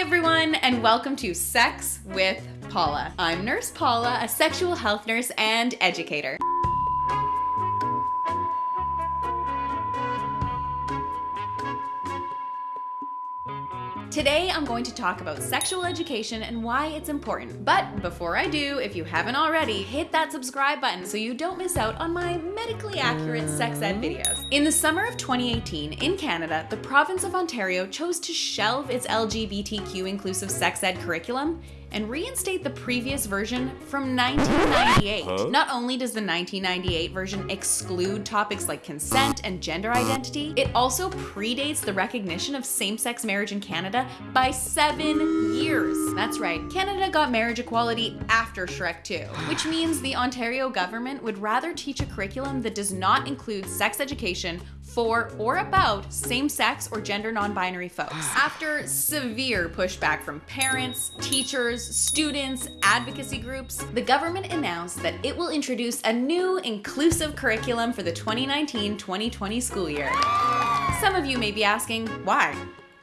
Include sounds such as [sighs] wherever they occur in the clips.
everyone, and welcome to Sex with Paula. I'm Nurse Paula, a sexual health nurse and educator. Today, I'm going to talk about sexual education and why it's important. But before I do, if you haven't already, hit that subscribe button so you don't miss out on my medically accurate sex ed videos. In the summer of 2018, in Canada, the province of Ontario chose to shelve its LGBTQ inclusive sex ed curriculum and reinstate the previous version from 1998. Huh? Not only does the 1998 version exclude topics like consent and gender identity, it also predates the recognition of same-sex marriage in Canada by seven years. That's right, Canada got marriage equality after Shrek 2, which means the Ontario government would rather teach a curriculum that does not include sex education for or about same-sex or gender non-binary folks. [sighs] After severe pushback from parents, teachers, students, advocacy groups, the government announced that it will introduce a new inclusive curriculum for the 2019-2020 school year. Some of you may be asking, why?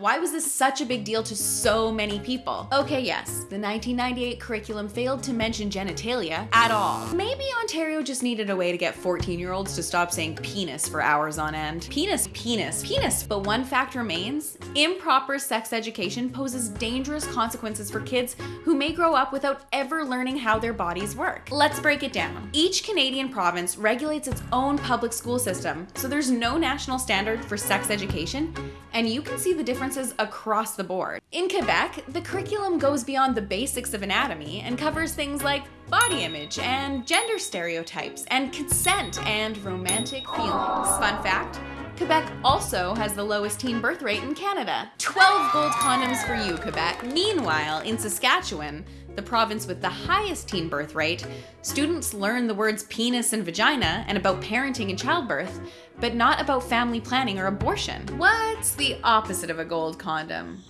Why was this such a big deal to so many people? Okay, yes, the 1998 curriculum failed to mention genitalia at all. Maybe Ontario just needed a way to get 14 year olds to stop saying penis for hours on end. Penis, penis, penis. But one fact remains, improper sex education poses dangerous consequences for kids who may grow up without ever learning how their bodies work. Let's break it down. Each Canadian province regulates its own public school system, so there's no national standard for sex education, and you can see the differences across the board. In Quebec, the curriculum goes beyond the basics of anatomy and covers things like body image and gender stereotypes and consent and romantic feelings. Fun fact, Quebec also has the lowest teen birth rate in Canada. 12 gold condoms for you, Quebec. Meanwhile, in Saskatchewan, the province with the highest teen birth rate, students learn the words penis and vagina and about parenting and childbirth, but not about family planning or abortion. What's the opposite of a gold condom?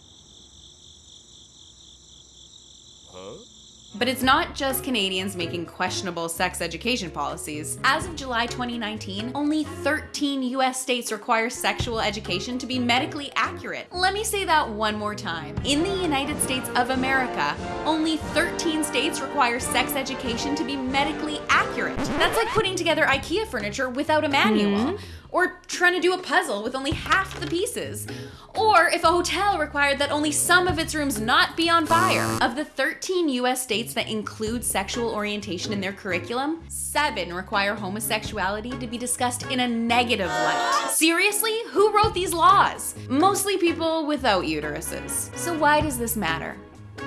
Huh? But it's not just Canadians making questionable sex education policies. As of July 2019, only 13 US states require sexual education to be medically accurate. Let me say that one more time. In the United States of America, only 13 states require sex education to be medically accurate. That's like putting together IKEA furniture without a manual. Mm -hmm or trying to do a puzzle with only half the pieces. Or if a hotel required that only some of its rooms not be on fire. Of the 13 US states that include sexual orientation in their curriculum, seven require homosexuality to be discussed in a negative light. Seriously? Who wrote these laws? Mostly people without uteruses. So why does this matter?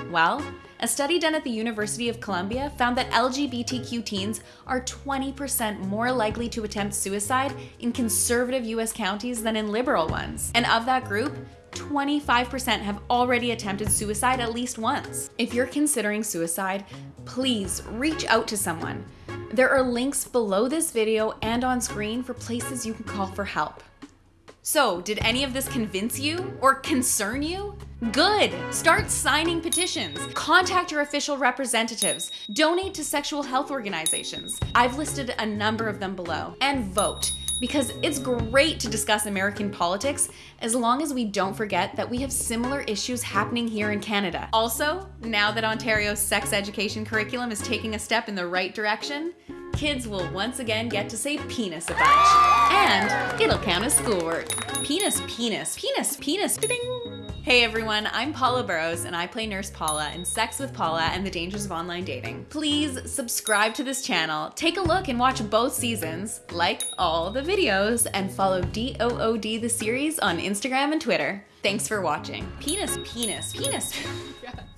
Well, a study done at the University of Columbia found that LGBTQ teens are 20% more likely to attempt suicide in conservative US counties than in liberal ones. And of that group, 25% have already attempted suicide at least once. If you're considering suicide, please reach out to someone. There are links below this video and on screen for places you can call for help. So, did any of this convince you or concern you? Good! Start signing petitions. Contact your official representatives. Donate to sexual health organizations. I've listed a number of them below. And vote because it's great to discuss American politics as long as we don't forget that we have similar issues happening here in Canada. Also, now that Ontario's sex education curriculum is taking a step in the right direction, kids will once again get to say penis a bunch. And it'll count as schoolwork. Penis, penis, penis, penis, ding! Hey everyone, I'm Paula Burrows and I play Nurse Paula in Sex with Paula and the Dangers of Online Dating. Please subscribe to this channel, take a look and watch both seasons, like all the videos, and follow DOOD the series on Instagram and Twitter. Thanks for watching. Penis, penis, penis. [laughs] [laughs]